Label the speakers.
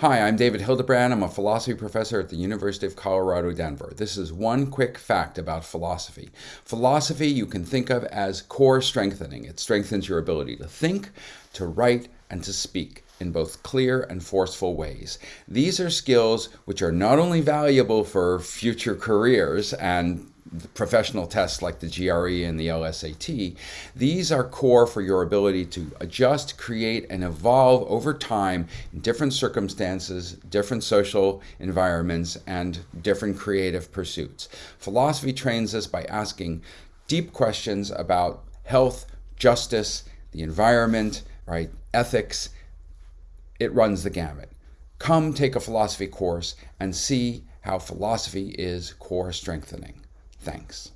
Speaker 1: Hi, I'm David Hildebrand. I'm a philosophy professor at the University of Colorado, Denver. This is one quick fact about philosophy. Philosophy you can think of as core strengthening. It strengthens your ability to think, to write, and to speak in both clear and forceful ways. These are skills which are not only valuable for future careers and professional tests like the GRE and the LSAT, these are core for your ability to adjust, create, and evolve over time in different circumstances, different social environments, and different creative pursuits. Philosophy trains us by asking deep questions about health, justice, the environment, right, ethics. It runs the gamut. Come take a philosophy course and see how philosophy is core strengthening. Thanks.